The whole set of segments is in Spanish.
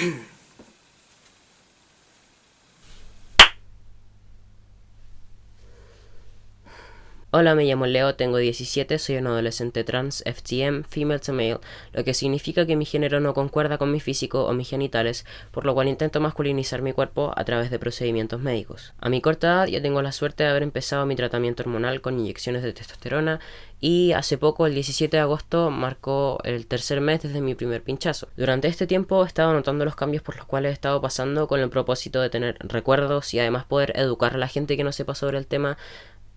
Mm-hmm. Hola, me llamo Leo, tengo 17, soy un adolescente trans, FTM, female to male, lo que significa que mi género no concuerda con mi físico o mis genitales, por lo cual intento masculinizar mi cuerpo a través de procedimientos médicos. A mi corta edad ya tengo la suerte de haber empezado mi tratamiento hormonal con inyecciones de testosterona y hace poco, el 17 de agosto, marcó el tercer mes desde mi primer pinchazo. Durante este tiempo he estado notando los cambios por los cuales he estado pasando con el propósito de tener recuerdos y además poder educar a la gente que no sepa sobre el tema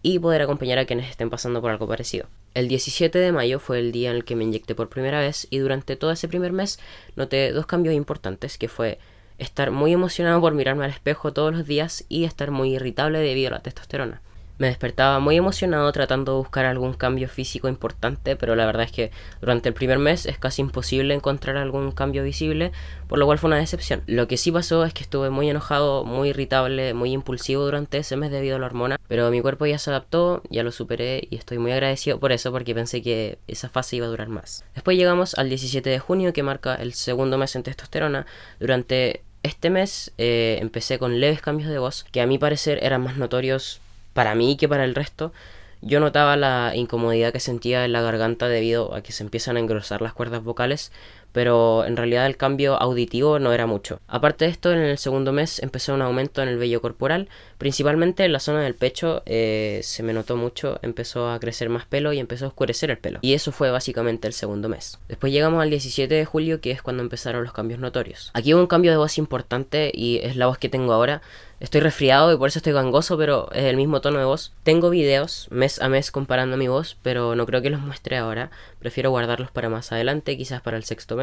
y poder acompañar a quienes estén pasando por algo parecido. El 17 de mayo fue el día en el que me inyecté por primera vez y durante todo ese primer mes noté dos cambios importantes que fue estar muy emocionado por mirarme al espejo todos los días y estar muy irritable debido a la testosterona. Me despertaba muy emocionado tratando de buscar algún cambio físico importante, pero la verdad es que durante el primer mes es casi imposible encontrar algún cambio visible, por lo cual fue una decepción. Lo que sí pasó es que estuve muy enojado, muy irritable, muy impulsivo durante ese mes debido a la hormona, pero mi cuerpo ya se adaptó, ya lo superé y estoy muy agradecido por eso porque pensé que esa fase iba a durar más. Después llegamos al 17 de junio que marca el segundo mes en testosterona. Durante este mes eh, empecé con leves cambios de voz que a mi parecer eran más notorios para mí que para el resto, yo notaba la incomodidad que sentía en la garganta debido a que se empiezan a engrosar las cuerdas vocales, pero en realidad el cambio auditivo no era mucho. Aparte de esto, en el segundo mes empezó un aumento en el vello corporal, principalmente en la zona del pecho eh, se me notó mucho, empezó a crecer más pelo y empezó a oscurecer el pelo. Y eso fue básicamente el segundo mes. Después llegamos al 17 de julio, que es cuando empezaron los cambios notorios. Aquí hubo un cambio de voz importante y es la voz que tengo ahora. Estoy resfriado y por eso estoy gangoso, pero es el mismo tono de voz. Tengo videos mes a mes comparando mi voz, pero no creo que los muestre ahora. Prefiero guardarlos para más adelante, quizás para el sexto mes,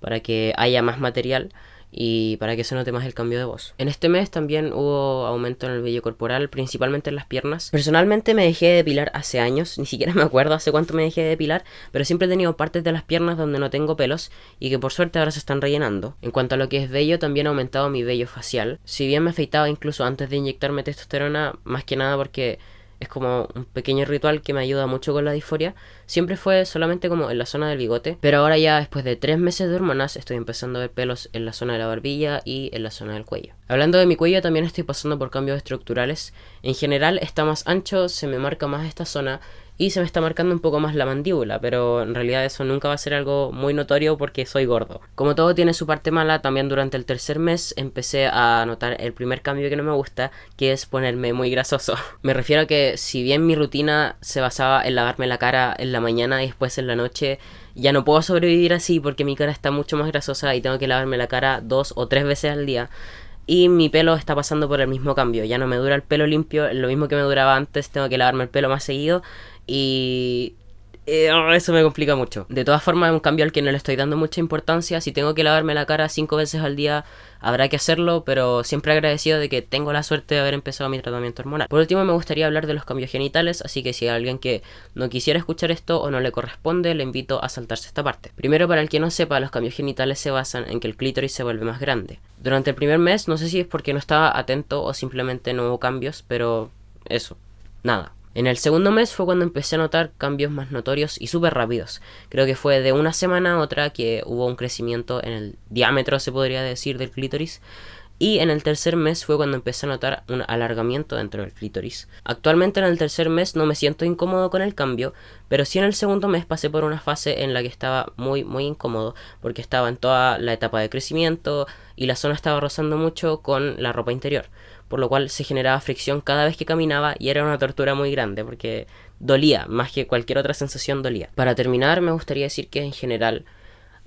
para que haya más material y para que se note más el cambio de voz. En este mes también hubo aumento en el vello corporal, principalmente en las piernas. Personalmente me dejé de depilar hace años, ni siquiera me acuerdo hace cuánto me dejé de depilar, pero siempre he tenido partes de las piernas donde no tengo pelos y que por suerte ahora se están rellenando. En cuanto a lo que es vello, también ha aumentado mi vello facial. Si bien me afeitaba incluso antes de inyectarme testosterona, más que nada porque es como un pequeño ritual que me ayuda mucho con la disforia. Siempre fue solamente como en la zona del bigote, pero ahora ya después de tres meses de hormonas estoy empezando a ver pelos en la zona de la barbilla y en la zona del cuello. Hablando de mi cuello también estoy pasando por cambios estructurales. En general está más ancho, se me marca más esta zona y se me está marcando un poco más la mandíbula, pero en realidad eso nunca va a ser algo muy notorio porque soy gordo. Como todo tiene su parte mala, también durante el tercer mes empecé a notar el primer cambio que no me gusta, que es ponerme muy grasoso. me refiero a que si bien mi rutina se basaba en lavarme la cara en la mañana y después en la noche, ya no puedo sobrevivir así porque mi cara está mucho más grasosa y tengo que lavarme la cara dos o tres veces al día y mi pelo está pasando por el mismo cambio. Ya no me dura el pelo limpio, lo mismo que me duraba antes, tengo que lavarme el pelo más seguido y eh, eso me complica mucho. De todas formas, es un cambio al que no le estoy dando mucha importancia. Si tengo que lavarme la cara cinco veces al día, habrá que hacerlo, pero siempre agradecido de que tengo la suerte de haber empezado mi tratamiento hormonal. Por último, me gustaría hablar de los cambios genitales, así que si hay alguien que no quisiera escuchar esto o no le corresponde, le invito a saltarse esta parte. Primero, para el que no sepa, los cambios genitales se basan en que el clítoris se vuelve más grande. Durante el primer mes, no sé si es porque no estaba atento o simplemente no hubo cambios, pero eso, nada. En el segundo mes fue cuando empecé a notar cambios más notorios y súper rápidos. Creo que fue de una semana a otra que hubo un crecimiento en el diámetro, se podría decir, del clítoris. Y en el tercer mes fue cuando empecé a notar un alargamiento dentro del clítoris. Actualmente en el tercer mes no me siento incómodo con el cambio, pero sí en el segundo mes pasé por una fase en la que estaba muy muy incómodo, porque estaba en toda la etapa de crecimiento y la zona estaba rozando mucho con la ropa interior por lo cual se generaba fricción cada vez que caminaba y era una tortura muy grande porque dolía, más que cualquier otra sensación dolía. Para terminar, me gustaría decir que en general,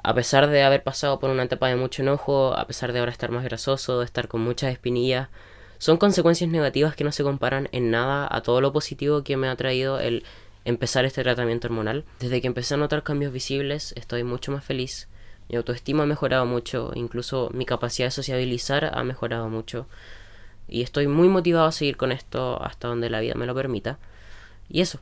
a pesar de haber pasado por una etapa de mucho enojo, a pesar de ahora estar más grasoso, de estar con muchas espinillas, son consecuencias negativas que no se comparan en nada a todo lo positivo que me ha traído el empezar este tratamiento hormonal. Desde que empecé a notar cambios visibles, estoy mucho más feliz. Mi autoestima ha mejorado mucho, incluso mi capacidad de sociabilizar ha mejorado mucho. Y estoy muy motivado a seguir con esto hasta donde la vida me lo permita. Y eso,